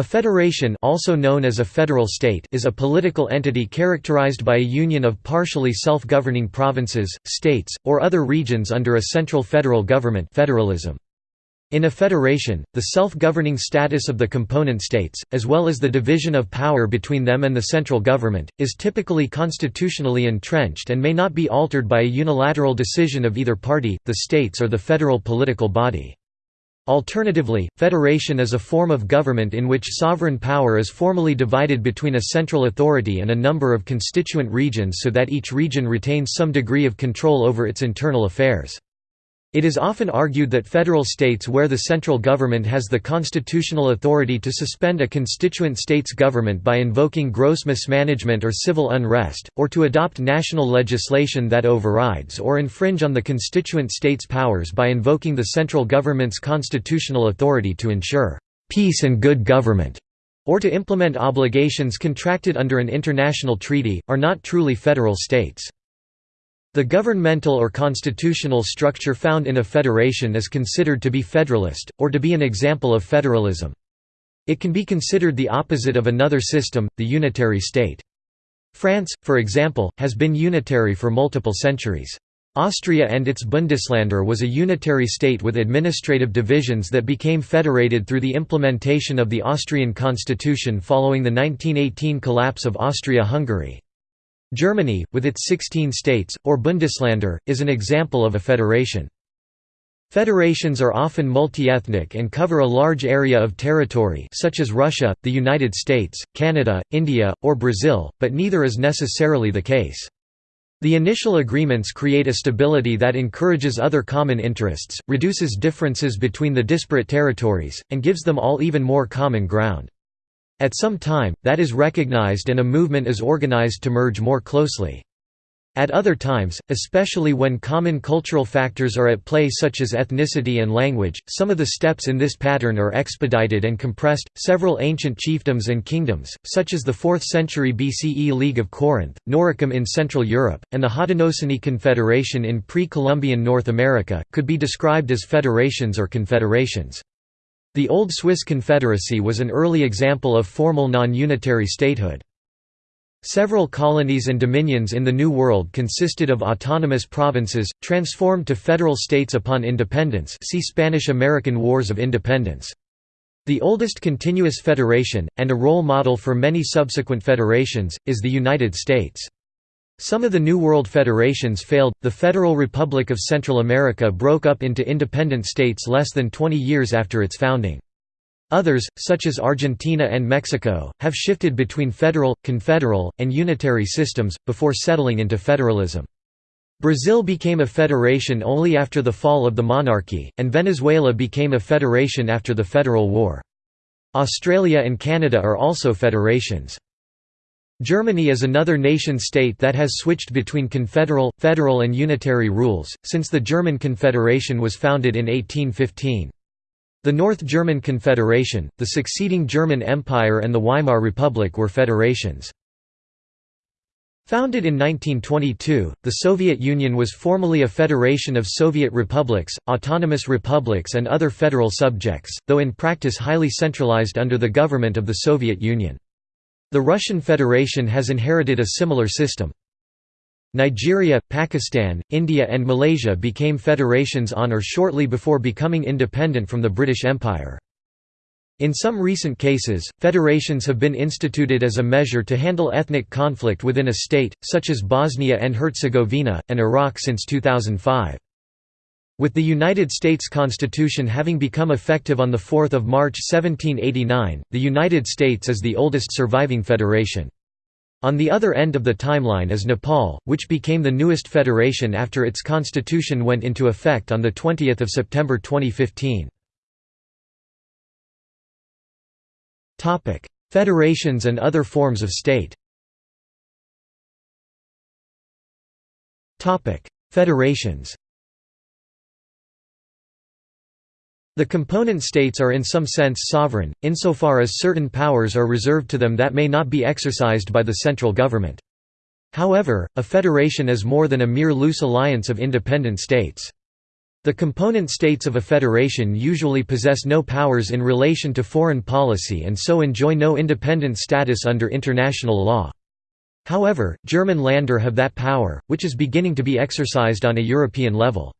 A federation also known as a federal state is a political entity characterized by a union of partially self-governing provinces, states, or other regions under a central federal government federalism. In a federation, the self-governing status of the component states, as well as the division of power between them and the central government, is typically constitutionally entrenched and may not be altered by a unilateral decision of either party, the states or the federal political body. Alternatively, federation is a form of government in which sovereign power is formally divided between a central authority and a number of constituent regions so that each region retains some degree of control over its internal affairs. It is often argued that federal states where the central government has the constitutional authority to suspend a constituent state's government by invoking gross mismanagement or civil unrest, or to adopt national legislation that overrides or infringe on the constituent state's powers by invoking the central government's constitutional authority to ensure peace and good government, or to implement obligations contracted under an international treaty, are not truly federal states. The governmental or constitutional structure found in a federation is considered to be federalist, or to be an example of federalism. It can be considered the opposite of another system, the unitary state. France, for example, has been unitary for multiple centuries. Austria and its Bundesländer was a unitary state with administrative divisions that became federated through the implementation of the Austrian constitution following the 1918 collapse of Austria-Hungary. Germany, with its 16 states, or Bundesländer, is an example of a federation. Federations are often multi-ethnic and cover a large area of territory such as Russia, the United States, Canada, India, or Brazil, but neither is necessarily the case. The initial agreements create a stability that encourages other common interests, reduces differences between the disparate territories, and gives them all even more common ground. At some time, that is recognized and a movement is organized to merge more closely. At other times, especially when common cultural factors are at play such as ethnicity and language, some of the steps in this pattern are expedited and compressed. Several ancient chiefdoms and kingdoms, such as the 4th century BCE League of Corinth, Noricum in Central Europe, and the Haudenosaunee Confederation in pre-Columbian North America, could be described as federations or confederations. The Old Swiss Confederacy was an early example of formal non-unitary statehood. Several colonies and dominions in the New World consisted of autonomous provinces, transformed to federal states upon independence see Spanish–American Wars of Independence. The oldest continuous federation, and a role model for many subsequent federations, is the United States. Some of the New World federations failed. The Federal Republic of Central America broke up into independent states less than 20 years after its founding. Others, such as Argentina and Mexico, have shifted between federal, confederal, and unitary systems, before settling into federalism. Brazil became a federation only after the fall of the monarchy, and Venezuela became a federation after the Federal War. Australia and Canada are also federations. Germany is another nation-state that has switched between confederal, federal and unitary rules, since the German Confederation was founded in 1815. The North German Confederation, the succeeding German Empire and the Weimar Republic were federations. Founded in 1922, the Soviet Union was formally a federation of Soviet republics, autonomous republics and other federal subjects, though in practice highly centralized under the government of the Soviet Union. The Russian Federation has inherited a similar system. Nigeria, Pakistan, India and Malaysia became federations on or shortly before becoming independent from the British Empire. In some recent cases, federations have been instituted as a measure to handle ethnic conflict within a state, such as Bosnia and Herzegovina, and Iraq since 2005. With the United States Constitution having become effective on 4 March 1789, the United States is the oldest surviving federation. On the other end of the timeline is Nepal, which became the newest federation after its constitution went into effect on 20 September 2015. Federations and other forms of state Federations The component states are in some sense sovereign, insofar as certain powers are reserved to them that may not be exercised by the central government. However, a federation is more than a mere loose alliance of independent states. The component states of a federation usually possess no powers in relation to foreign policy and so enjoy no independent status under international law. However, German Länder have that power, which is beginning to be exercised on a European level.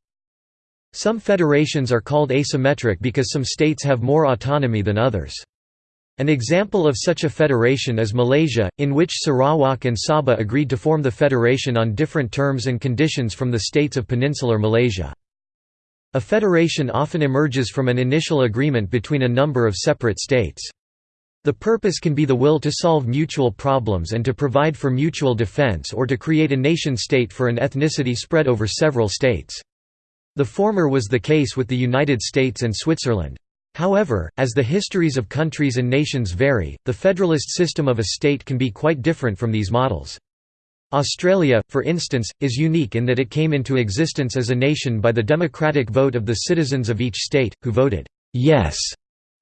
Some federations are called asymmetric because some states have more autonomy than others. An example of such a federation is Malaysia, in which Sarawak and Sabah agreed to form the federation on different terms and conditions from the states of peninsular Malaysia. A federation often emerges from an initial agreement between a number of separate states. The purpose can be the will to solve mutual problems and to provide for mutual defense or to create a nation-state for an ethnicity spread over several states. The former was the case with the United States and Switzerland. However, as the histories of countries and nations vary, the federalist system of a state can be quite different from these models. Australia, for instance, is unique in that it came into existence as a nation by the democratic vote of the citizens of each state, who voted «yes»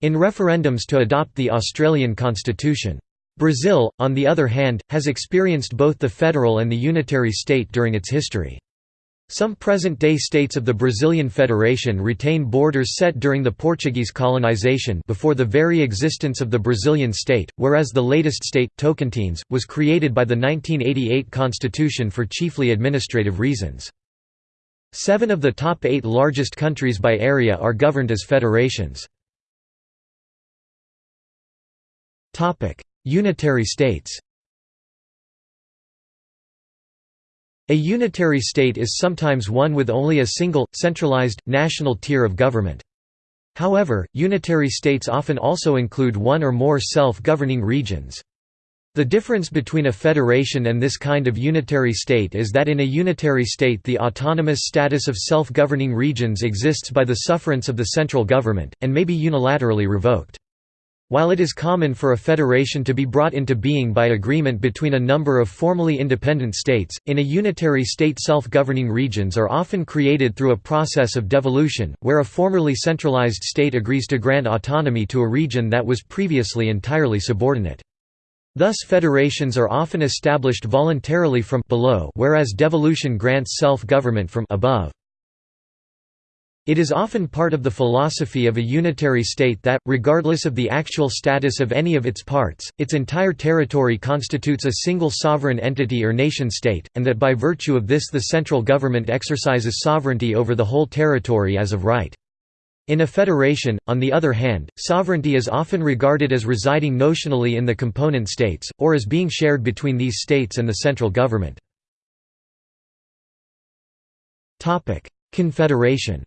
in referendums to adopt the Australian constitution. Brazil, on the other hand, has experienced both the federal and the unitary state during its history. Some present-day states of the Brazilian Federation retain borders set during the Portuguese colonization before the very existence of the Brazilian state, whereas the latest state, Tocantins, was created by the 1988 constitution for chiefly administrative reasons. Seven of the top eight largest countries by area are governed as federations. Unitary states A unitary state is sometimes one with only a single, centralized, national tier of government. However, unitary states often also include one or more self-governing regions. The difference between a federation and this kind of unitary state is that in a unitary state the autonomous status of self-governing regions exists by the sufferance of the central government, and may be unilaterally revoked. While it is common for a federation to be brought into being by agreement between a number of formally independent states, in a unitary state self-governing regions are often created through a process of devolution, where a formerly centralized state agrees to grant autonomy to a region that was previously entirely subordinate. Thus federations are often established voluntarily from below whereas devolution grants self-government from above. It is often part of the philosophy of a unitary state that, regardless of the actual status of any of its parts, its entire territory constitutes a single sovereign entity or nation-state, and that by virtue of this the central government exercises sovereignty over the whole territory as of right. In a federation, on the other hand, sovereignty is often regarded as residing notionally in the component states, or as being shared between these states and the central government. Confederation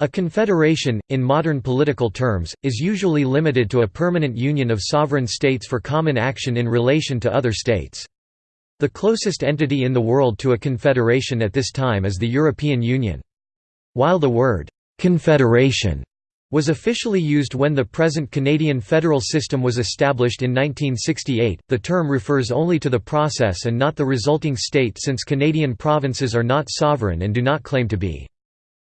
A confederation, in modern political terms, is usually limited to a permanent union of sovereign states for common action in relation to other states. The closest entity in the world to a confederation at this time is the European Union. While the word, "'confederation' was officially used when the present Canadian federal system was established in 1968, the term refers only to the process and not the resulting state since Canadian provinces are not sovereign and do not claim to be.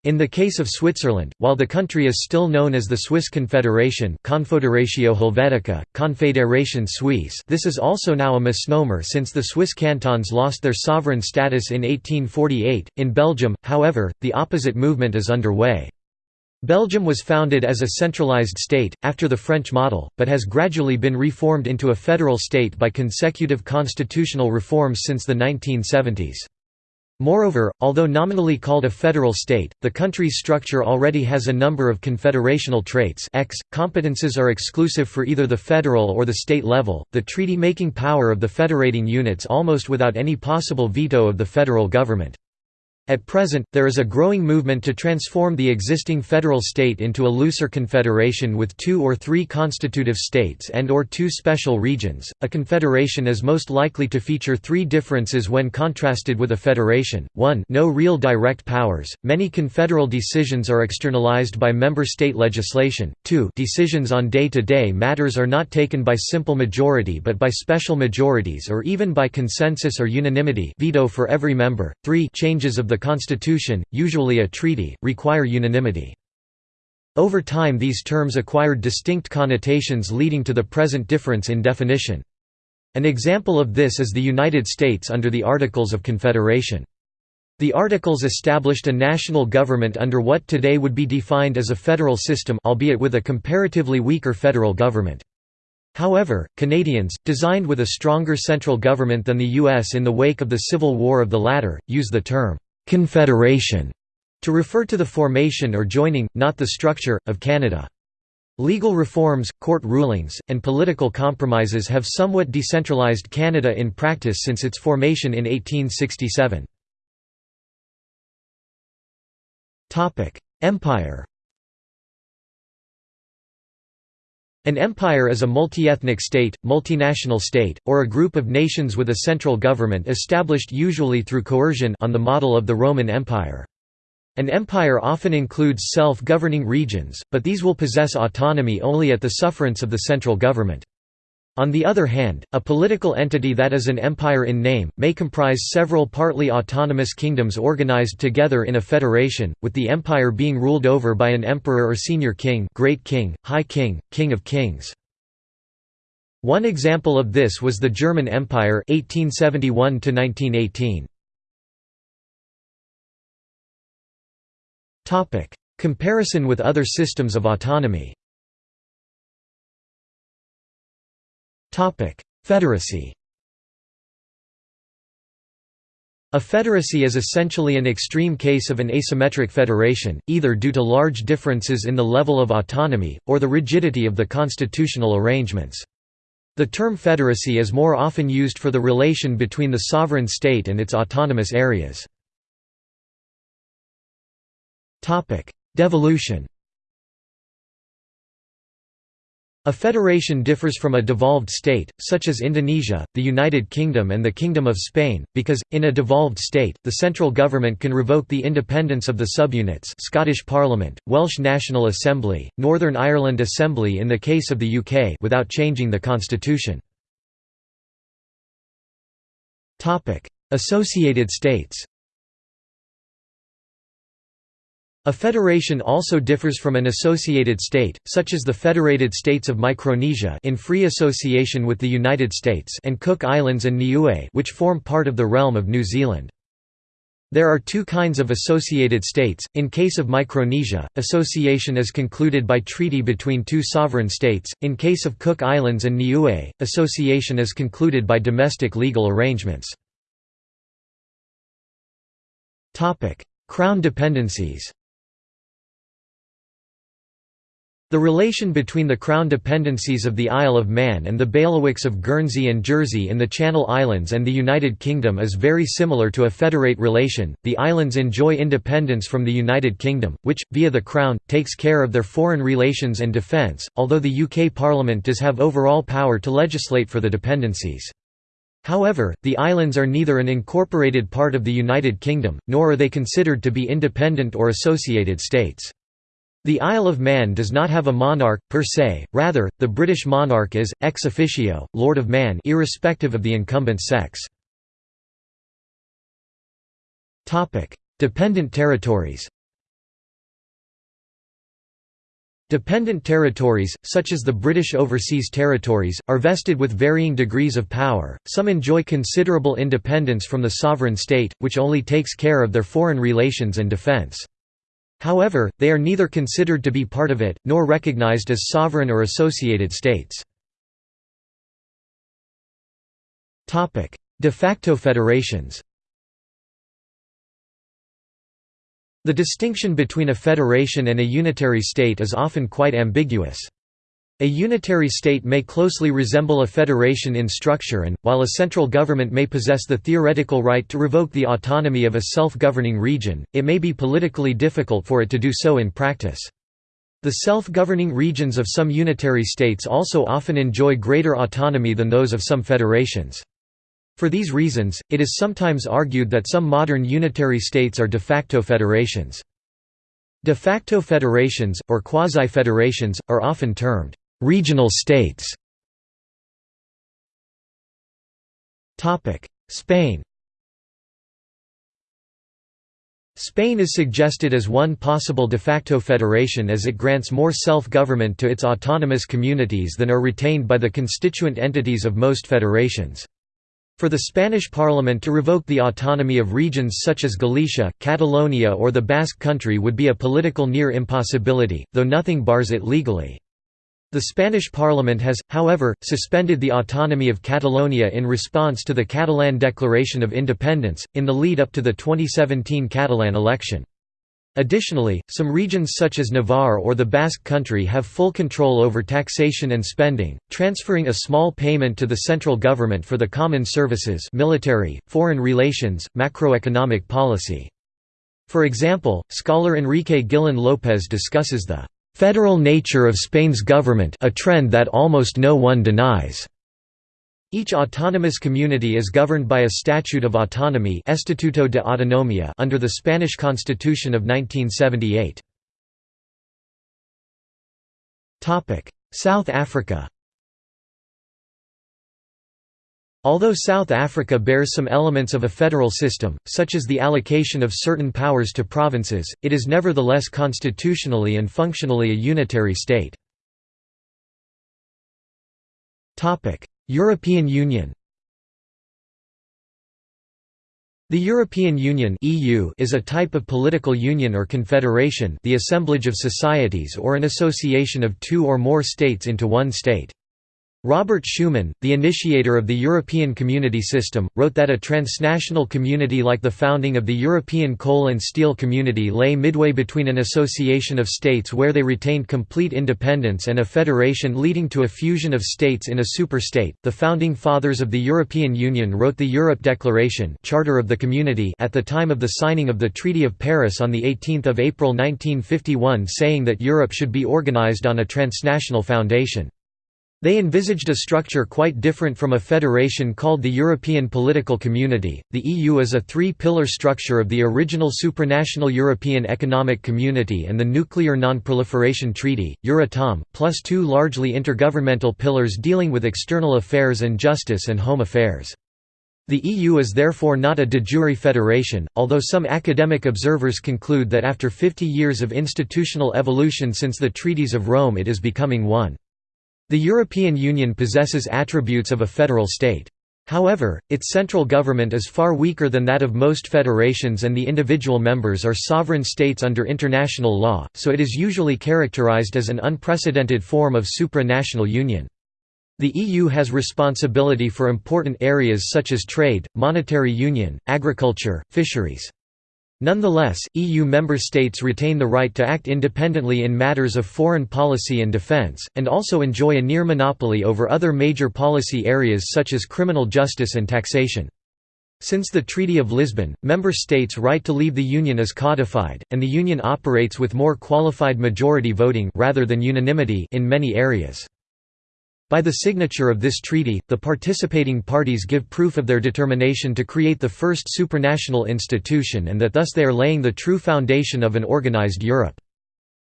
In the case of Switzerland, while the country is still known as the Swiss Confederation Confederatio Helvetica, Confédération Suisse this is also now a misnomer since the Swiss cantons lost their sovereign status in 1848. In Belgium, however, the opposite movement is underway. Belgium was founded as a centralized state, after the French model, but has gradually been reformed into a federal state by consecutive constitutional reforms since the 1970s. Moreover, although nominally called a federal state, the country's structure already has a number of confederational traits X. Competences are exclusive for either the federal or the state level, the treaty-making power of the federating units almost without any possible veto of the federal government. At present, there is a growing movement to transform the existing federal state into a looser confederation with two or three constitutive states and or two special regions. A confederation is most likely to feature three differences when contrasted with a federation. 1. No real direct powers. Many confederal decisions are externalized by member state legislation. 2. Decisions on day-to-day -day matters are not taken by simple majority but by special majorities or even by consensus or unanimity, veto for every member. 3. Changes of the constitution, usually a treaty, require unanimity. Over time these terms acquired distinct connotations leading to the present difference in definition. An example of this is the United States under the Articles of Confederation. The Articles established a national government under what today would be defined as a federal system albeit with a comparatively weaker federal government. However, Canadians, designed with a stronger central government than the U.S. in the wake of the Civil War of the latter, use the term «confederation» to refer to the formation or joining, not the structure, of Canada. Legal reforms, court rulings, and political compromises have somewhat decentralized Canada in practice since its formation in 1867. Empire An empire is a multi-ethnic state, multinational state, or a group of nations with a central government established usually through coercion on the model of the Roman Empire. An empire often includes self-governing regions, but these will possess autonomy only at the sufferance of the central government. On the other hand, a political entity that is an empire in name, may comprise several partly autonomous kingdoms organized together in a federation, with the empire being ruled over by an emperor or senior king great king, high king, king of kings. One example of this was the German Empire 1871 -1918. Comparison with other systems of autonomy Federacy A federacy is essentially an extreme case of an asymmetric federation, either due to large differences in the level of autonomy, or the rigidity of the constitutional arrangements. The term federacy is more often used for the relation between the sovereign state and its autonomous areas. Devolution A federation differs from a devolved state, such as Indonesia, the United Kingdom and the Kingdom of Spain, because, in a devolved state, the central government can revoke the independence of the subunits Scottish Parliament, Welsh National Assembly, Northern Ireland Assembly in the case of the UK without changing the constitution. Associated states A federation also differs from an associated state, such as the Federated States of Micronesia in free association with the United States and Cook Islands and Niue which form part of the realm of New Zealand. There are two kinds of associated states. In case of Micronesia, association is concluded by treaty between two sovereign states. In case of Cook Islands and Niue, association is concluded by domestic legal arrangements. Topic: Crown dependencies. The relation between the Crown dependencies of the Isle of Man and the bailiwicks of Guernsey and Jersey in the Channel Islands and the United Kingdom is very similar to a federate relation. The islands enjoy independence from the United Kingdom, which, via the Crown, takes care of their foreign relations and defence, although the UK Parliament does have overall power to legislate for the dependencies. However, the islands are neither an incorporated part of the United Kingdom, nor are they considered to be independent or associated states. The Isle of Man does not have a monarch, per se, rather, the British monarch is, ex officio, Lord of Man irrespective of the incumbent sex. Dependent territories Dependent territories, such as the British Overseas Territories, are vested with varying degrees of power, some enjoy considerable independence from the sovereign state, which only takes care of their foreign relations and defence. However, they are neither considered to be part of it, nor recognized as sovereign or associated states. De facto federations The distinction between a federation and a unitary state is often quite ambiguous. A unitary state may closely resemble a federation in structure and, while a central government may possess the theoretical right to revoke the autonomy of a self-governing region, it may be politically difficult for it to do so in practice. The self-governing regions of some unitary states also often enjoy greater autonomy than those of some federations. For these reasons, it is sometimes argued that some modern unitary states are de facto federations. De facto federations, or quasi-federations, are often termed Regional states Spain Spain is suggested as one possible de facto federation as it grants more self-government to its autonomous communities than are retained by the constituent entities of most federations. For the Spanish Parliament to revoke the autonomy of regions such as Galicia, Catalonia or the Basque Country would be a political near impossibility, though nothing bars it legally. The Spanish Parliament has, however, suspended the autonomy of Catalonia in response to the Catalan Declaration of Independence, in the lead up to the 2017 Catalan election. Additionally, some regions such as Navarre or the Basque Country have full control over taxation and spending, transferring a small payment to the central government for the common services military, foreign relations, macroeconomic policy. For example, scholar Enrique Guillén López discusses the "...federal nature of Spain's government a trend that almost no one denies." Each autonomous community is governed by a Statute of Autonomy Estatuto de Autonomía under the Spanish Constitution of 1978. South Africa Although South Africa bears some elements of a federal system, such as the allocation of certain powers to provinces, it is nevertheless constitutionally and functionally a unitary state. European Union The European Union (EU) is a type of political union or confederation, the assemblage of societies or an association of two or more states into one state. Robert Schuman, the initiator of the European Community System, wrote that a transnational community like the founding of the European Coal and Steel Community lay midway between an association of states where they retained complete independence and a federation leading to a fusion of states in a superstate. The founding fathers of the European Union wrote the Europe Declaration, Charter of the Community, at the time of the signing of the Treaty of Paris on the 18th of April 1951 saying that Europe should be organized on a transnational foundation. They envisaged a structure quite different from a federation called the European Political Community. The EU is a three pillar structure of the original supranational European Economic Community and the Nuclear Non-Proliferation Treaty, Euratom, plus two largely intergovernmental pillars dealing with external affairs and justice and home affairs. The EU is therefore not a de jure federation, although some academic observers conclude that after 50 years of institutional evolution since the Treaties of Rome it is becoming one. The European Union possesses attributes of a federal state. However, its central government is far weaker than that of most federations and the individual members are sovereign states under international law, so it is usually characterized as an unprecedented form of supranational union. The EU has responsibility for important areas such as trade, monetary union, agriculture, fisheries. Nonetheless, EU member states retain the right to act independently in matters of foreign policy and defence, and also enjoy a near monopoly over other major policy areas such as criminal justice and taxation. Since the Treaty of Lisbon, member states' right to leave the Union is codified, and the Union operates with more qualified majority voting rather than unanimity in many areas. By the signature of this treaty, the participating parties give proof of their determination to create the first supranational institution and that thus they are laying the true foundation of an organized Europe.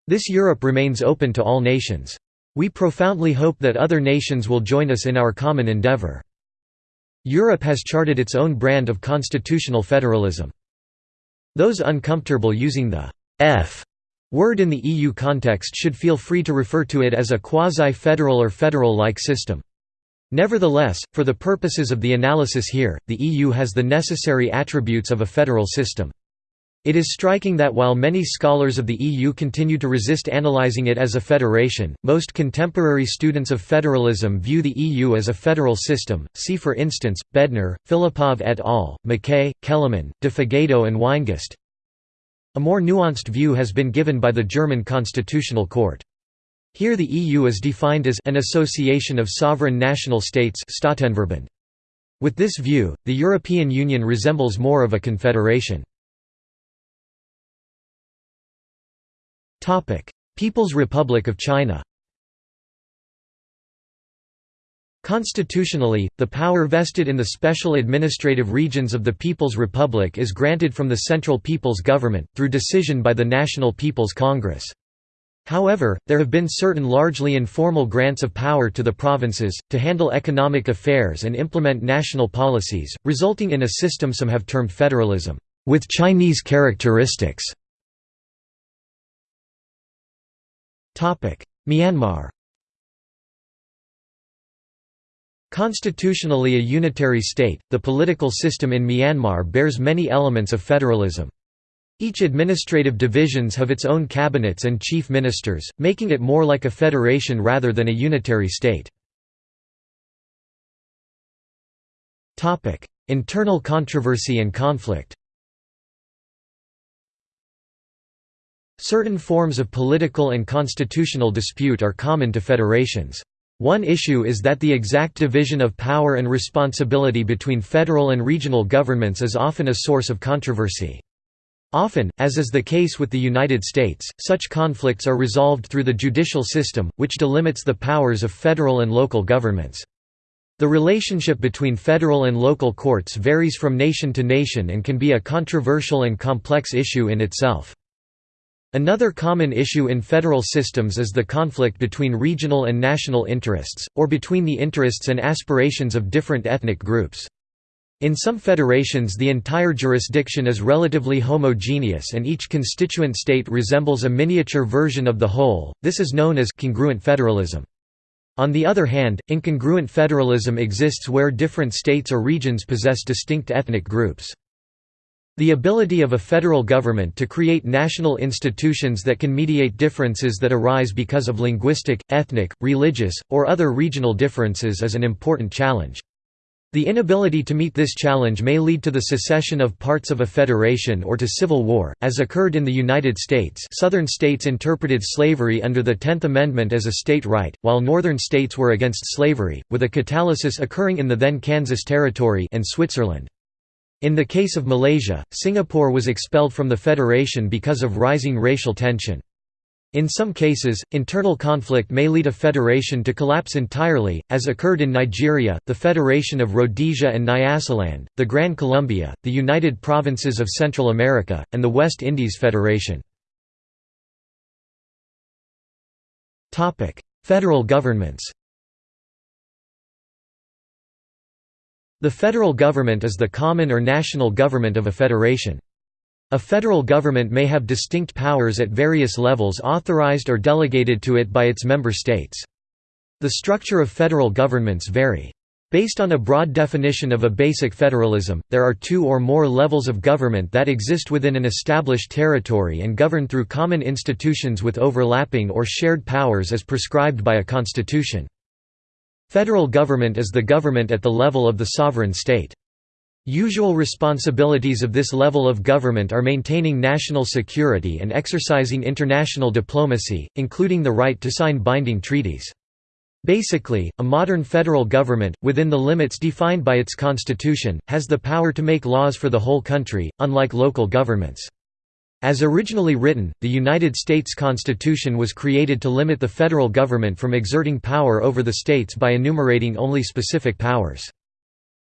This Europe remains open to all nations. We profoundly hope that other nations will join us in our common endeavor. Europe has charted its own brand of constitutional federalism. Those uncomfortable using the F Word in the EU context should feel free to refer to it as a quasi-federal or federal-like system. Nevertheless, for the purposes of the analysis here, the EU has the necessary attributes of a federal system. It is striking that while many scholars of the EU continue to resist analyzing it as a federation, most contemporary students of federalism view the EU as a federal system. See for instance, Bednar, Filippov et al., McKay, Kellerman, de Figueiredo and Weingast. A more nuanced view has been given by the German Constitutional Court. Here the EU is defined as an association of sovereign national states With this view, the European Union resembles more of a confederation. People's Republic of China Constitutionally, the power vested in the special administrative regions of the People's Republic is granted from the Central People's Government, through decision by the National People's Congress. However, there have been certain largely informal grants of power to the provinces, to handle economic affairs and implement national policies, resulting in a system some have termed federalism, with Chinese characteristics. Myanmar Constitutionally a unitary state, the political system in Myanmar bears many elements of federalism. Each administrative divisions have its own cabinets and chief ministers, making it more like a federation rather than a unitary state. Internal controversy and conflict Certain forms of political and constitutional dispute are common to federations. One issue is that the exact division of power and responsibility between federal and regional governments is often a source of controversy. Often, as is the case with the United States, such conflicts are resolved through the judicial system, which delimits the powers of federal and local governments. The relationship between federal and local courts varies from nation to nation and can be a controversial and complex issue in itself. Another common issue in federal systems is the conflict between regional and national interests, or between the interests and aspirations of different ethnic groups. In some federations the entire jurisdiction is relatively homogeneous and each constituent state resembles a miniature version of the whole, this is known as congruent federalism. On the other hand, incongruent federalism exists where different states or regions possess distinct ethnic groups. The ability of a federal government to create national institutions that can mediate differences that arise because of linguistic, ethnic, religious, or other regional differences is an important challenge. The inability to meet this challenge may lead to the secession of parts of a federation or to civil war, as occurred in the United States southern states interpreted slavery under the Tenth Amendment as a state right, while northern states were against slavery, with a catalysis occurring in the then Kansas Territory and Switzerland. In the case of Malaysia, Singapore was expelled from the federation because of rising racial tension. In some cases, internal conflict may lead a federation to collapse entirely, as occurred in Nigeria, the Federation of Rhodesia and Nyasaland, the Gran Colombia, the United Provinces of Central America, and the West Indies Federation. Federal governments The federal government is the common or national government of a federation. A federal government may have distinct powers at various levels authorized or delegated to it by its member states. The structure of federal governments vary. Based on a broad definition of a basic federalism, there are two or more levels of government that exist within an established territory and govern through common institutions with overlapping or shared powers as prescribed by a constitution. Federal government is the government at the level of the sovereign state. Usual responsibilities of this level of government are maintaining national security and exercising international diplomacy, including the right to sign binding treaties. Basically, a modern federal government, within the limits defined by its constitution, has the power to make laws for the whole country, unlike local governments. As originally written, the United States Constitution was created to limit the federal government from exerting power over the states by enumerating only specific powers.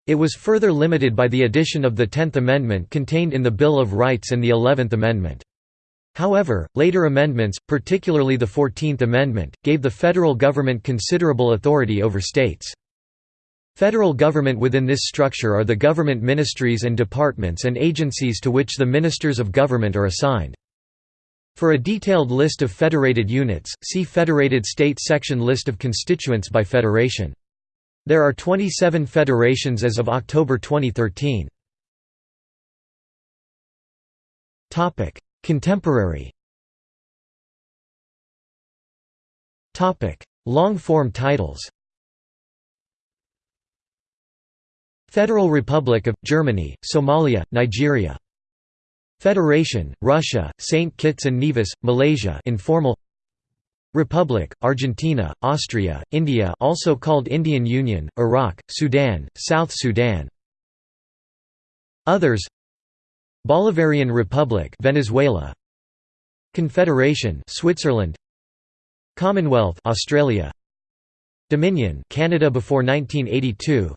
It was further limited by the addition of the Tenth Amendment contained in the Bill of Rights and the Eleventh Amendment. However, later amendments, particularly the Fourteenth Amendment, gave the federal government considerable authority over states. Federal government within this structure are the government ministries and departments and agencies to which the ministers of government are assigned. For a detailed list of federated units, see Federated States section List of constituents by federation. There are 27 federations as of October 2013. Contemporary Long-form titles Federal Republic of, Germany, Somalia, Nigeria. Federation, Russia, St. Kitts and Nevis, Malaysia informal. Republic, Argentina, Austria, India also called Indian Union, Iraq, Sudan, South Sudan. Others. Bolivarian Republic Venezuela. Confederation Switzerland. Commonwealth Australia. Dominion Canada before 1982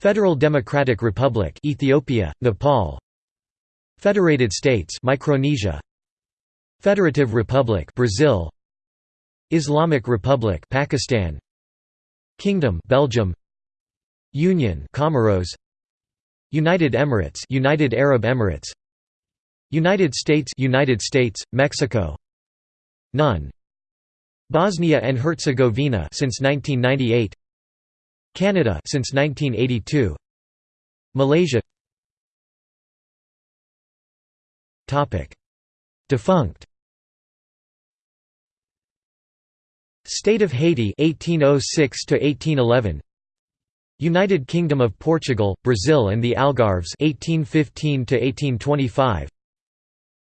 Federal Democratic Republic Ethiopia, Nepal. Federated States Micronesia. Federative Republic Brazil. Islamic Republic Pakistan. Kingdom Belgium. Union Comoros. United Emirates United Arab Emirates. United States United States Mexico. None. Bosnia and Herzegovina since 1998 Canada since 1982 Malaysia. Topic. Defunct. State of Haiti 1806 to 1811 United Kingdom of Portugal, Brazil and the Algarves 1815 to 1825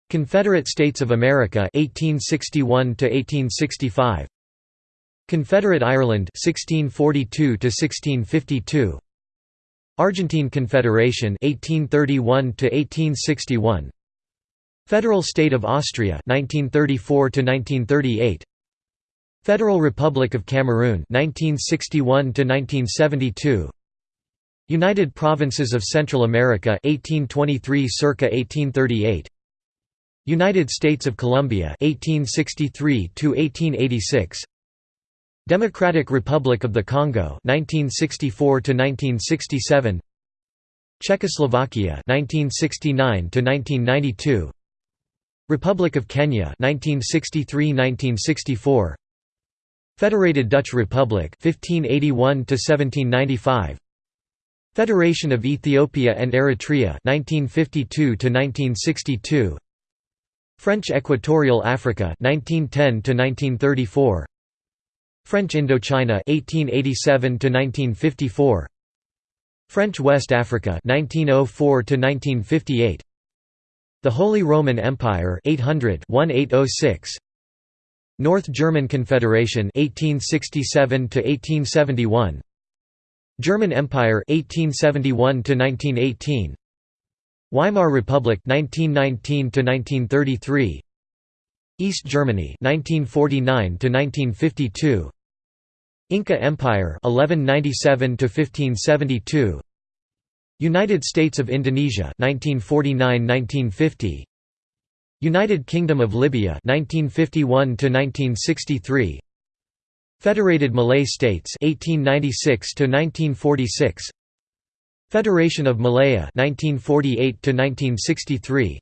Confederate States of America 1861 to 1865 Confederate Ireland 1642 to 1652 Argentine Confederation 1831 to 1861 Federal State of Austria 1934 to 1938 Federal Republic of Cameroon 1961 to 1972 United Provinces of Central America 1823 circa 1838 United States of Colombia 1863 to 1886 Democratic Republic of the Congo 1964 to 1967 Czechoslovakia 1969 to 1992 Republic of Kenya 1963–1964 Federated Dutch Republic 1581 to 1795 Federation of Ethiopia and Eritrea 1952 to 1962 French Equatorial Africa 1910 to 1934 French Indochina 1887 to 1954 French West Africa 1904 to 1958 The Holy Roman Empire 800 1806 North German Confederation 1867 to 1871 German Empire 1871 to 1918 Weimar Republic 1919 to 1933 East Germany 1949 to 1952 Inca Empire 1197 to 1572 United States of Indonesia 1949–1950 United Kingdom of Libya 1951 to 1963 Federated Malay States 1896 to 1946 Federation of Malaya 1948 to 1963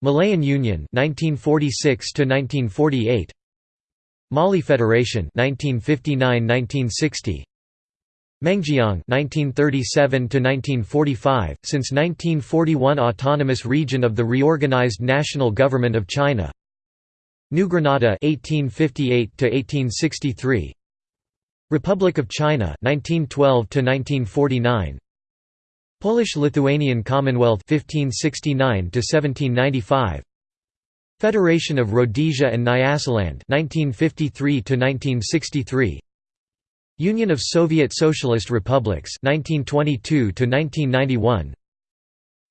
Malayan Union 1946 to 1948 Mali Federation 1959–1960 Mengjiang 1937–1945, since 1941 Autonomous Region of the Reorganized National Government of China. New Granada 1858–1863 Republic of China 1912–1949 Polish-Lithuanian Commonwealth 1569–1795 Federation of Rhodesia and Nyasaland 1953–1963 Union of Soviet Socialist Republics 1922 to 1991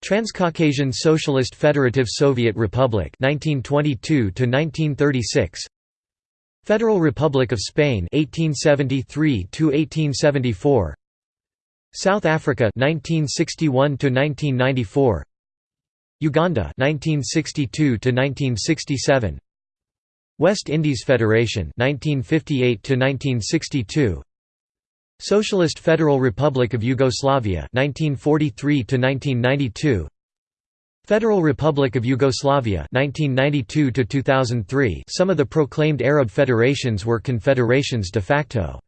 Transcaucasian Socialist Federative Soviet Republic 1922 to 1936 Federal Republic of Spain 1873 to 1874 South Africa 1961 to 1994 Uganda 1962 to 1967 West Indies Federation 1958 to 1962 Socialist Federal Republic of Yugoslavia 1943 to 1992 Federal Republic of Yugoslavia 1992 to 2003 Some of the proclaimed Arab federations were confederations de facto.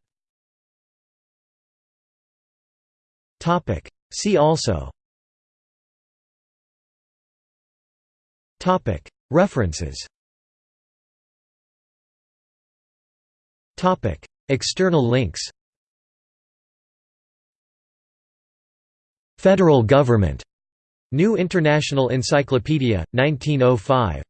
Topic. See also References External links Federal Government. New International Encyclopedia, 1905.